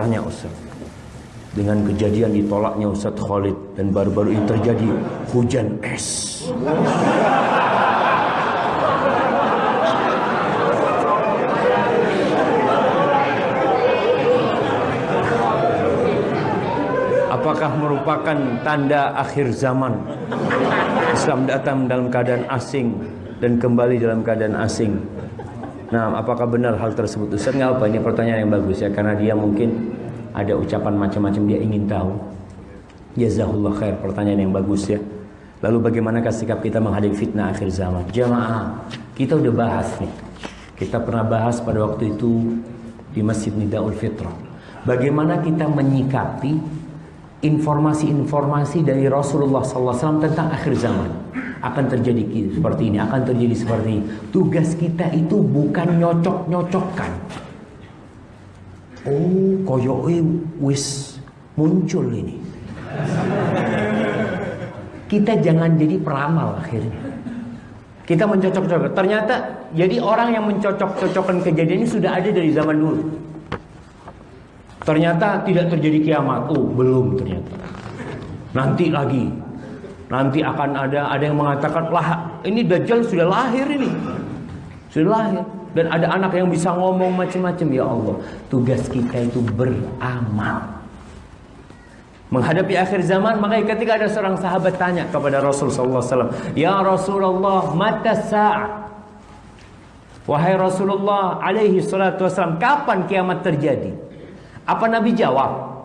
Tanya Ustaz. Dengan kejadian ditolaknya Ustaz Khalid dan baru-baru ini terjadi hujan es. Apakah merupakan tanda akhir zaman? Islam datang dalam keadaan asing dan kembali dalam keadaan asing. Nah, apakah benar hal tersebut? Ustaz nggak apa? Ini pertanyaan yang bagus ya, karena dia mungkin ada ucapan macam-macam dia ingin tahu. Jazahullah khair, pertanyaan yang bagus ya. Lalu bagaimanakah sikap kita menghadapi fitnah akhir zaman? Jamaah, kita udah bahas nih. Kita pernah bahas pada waktu itu di Masjid Nidaul Fitrah. Bagaimana kita menyikapi informasi-informasi dari Rasulullah SAW tentang akhir zaman akan terjadi seperti ini, akan terjadi seperti ini. Tugas kita itu bukan nyocok-nyocokkan. Oh, koyoke wis muncul ini. Kita jangan jadi peramal akhirnya. Kita mencocok-cocokkan. Ternyata jadi orang yang mencocok-cocokkan kejadian ini sudah ada dari zaman dulu. Ternyata tidak terjadi kiamat. Oh, belum ternyata. Nanti lagi. Nanti akan ada ada yang mengatakan lah ini dajjal sudah lahir ini. Sudah lahir dan ada anak yang bisa ngomong macam-macam ya Allah. Tugas kita itu beramal. Menghadapi akhir zaman, makanya ketika ada seorang sahabat tanya kepada Rasul sallallahu alaihi wasallam, "Ya Rasulullah, mata sa'ah?" Wahai Rasulullah alaihi salatu wasallam, kapan kiamat terjadi? Apa Nabi jawab?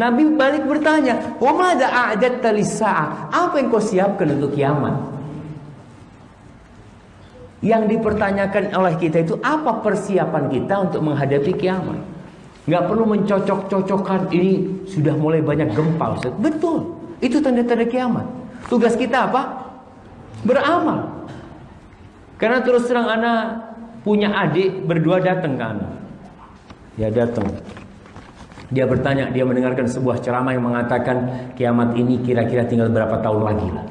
Nabi balik bertanya, "Wa madza a'dadta lis-sa'ah?" Apa yang kau siapkan untuk kiamat? Yang dipertanyakan oleh kita itu apa persiapan kita untuk menghadapi kiamat? Gak perlu mencocok-cocokkan ini sudah mulai banyak gempa. Betul, itu tanda-tanda kiamat. Tugas kita apa? Beramal. Karena terus terang anak punya adik berdua datang ke anak. Dia datang. Dia bertanya, dia mendengarkan sebuah ceramah yang mengatakan kiamat ini kira-kira tinggal berapa tahun lagi lah.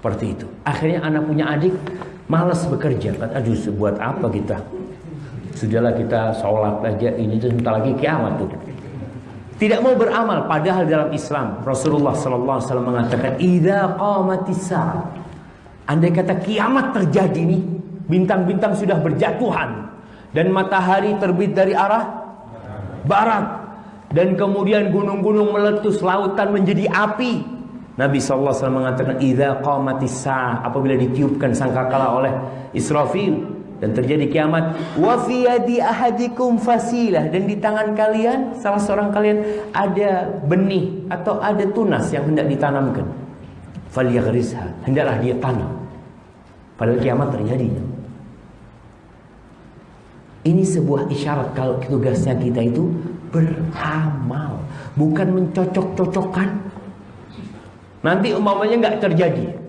Seperti itu. Akhirnya anak punya adik malas bekerja. Kan, aduh, buat apa kita? Sudahlah kita sholat aja ini tuh sebentar lagi kiamat tuh. Tidak mau beramal padahal dalam Islam Rasulullah sallallahu alaihi wasallam mengatakan idza qamatis Andai kata kiamat terjadi nih, bintang-bintang sudah berjatuhan dan matahari terbit dari arah barat dan kemudian gunung-gunung meletus, lautan menjadi api. Nabi SAW mengatakan idza qamatis apabila ditiupkan sangkakala oleh Israfil dan terjadi kiamat wa fi yadi ahadikum fasilah dan di tangan kalian salah seorang kalian ada benih atau ada tunas yang hendak ditanamkan. Falyaghrisha hendaklah dia tanam. Padahal kiamat terjadi. Ini sebuah isyarat kalau tugasnya kita itu beramal bukan mencocok-cocokkan nanti umpamanya nggak terjadi.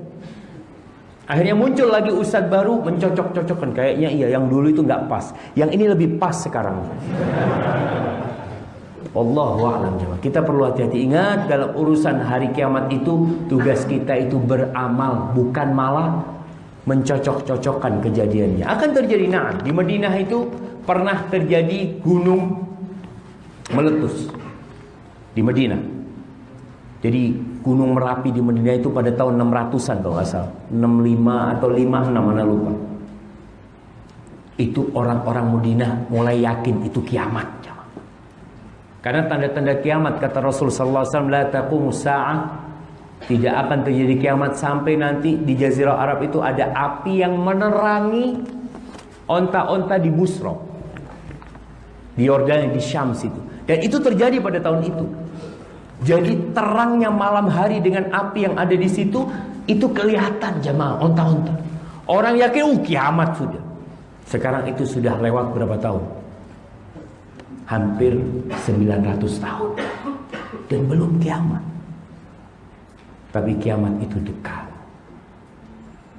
Akhirnya muncul lagi ustadz baru mencocok-cocokkan. Kayaknya iya yang dulu itu nggak pas. Yang ini lebih pas sekarang. Allah wa'alam Kita perlu hati-hati. Ingat dalam urusan hari kiamat itu tugas kita itu beramal bukan malah mencocok-cocokkan kejadiannya. Akan terjadi. Nah di Madinah itu pernah terjadi gunung meletus di Madinah. Jadi gunung Merapi di Madinah itu pada tahun 600-an kalau nggak salah. 65 atau 56 mana lupa. Itu orang-orang Madinah mulai yakin itu kiamat. Karena tanda-tanda kiamat kata Rasul sallallahu alaihi wasallam la taqumu sa'ah tidak akan terjadi kiamat sampai nanti di jazirah Arab itu ada api yang menerangi onta-onta di Busra. Di Yordania di Syam situ. Dan itu terjadi pada tahun itu. Jadi terangnya malam hari dengan api yang ada di situ itu kelihatan jemaah onta-onta. Orang yakin uh kiamat sudah. Sekarang itu sudah lewat berapa tahun? hampir 900 tahun dan belum kiamat. Tapi kiamat itu dekat.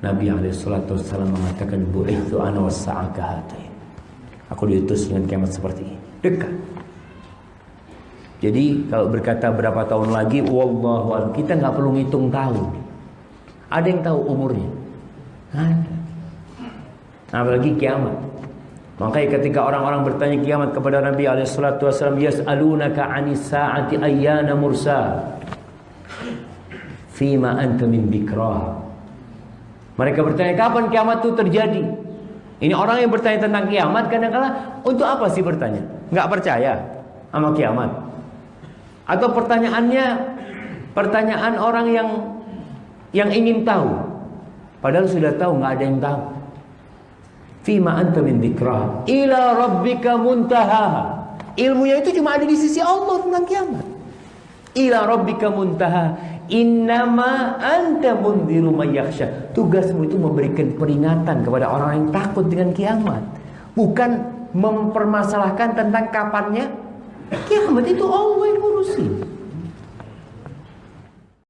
Nabi Alaihissalam mengatakan itu ana wasa'akahatain. Aku diutus dengan kiamat seperti ini. Dekat. Jadi kalau berkata berapa tahun lagi, wallahu kita nggak perlu ngitung tahun. Ada yang tahu umurnya? Ada. Apalagi kiamat. Makanya ketika orang-orang bertanya kiamat kepada Nabi alaihissalatu wassalam, "Yas'alunaka 'anis sa'ati ayyana mursa?" Fima anta min dzikrah. Mereka bertanya, "Kapan kiamat itu terjadi?" Ini orang yang bertanya tentang kiamat kadang-kala untuk apa sih bertanya? Enggak percaya sama kiamat. Atau pertanyaannya pertanyaan orang yang yang ingin tahu. Padahal sudah tahu nggak ada yang tahu. Fima anta min ila rabbika muntaha. Ilmunya itu cuma ada di sisi Allah tentang kiamat. Ila rabbika muntaha. Innama anta mundiru yakhsha. Tugasmu itu memberikan peringatan kepada orang yang takut dengan kiamat. Bukan mempermasalahkan tentang kapannya kiamat itu Allah yang ngurusin.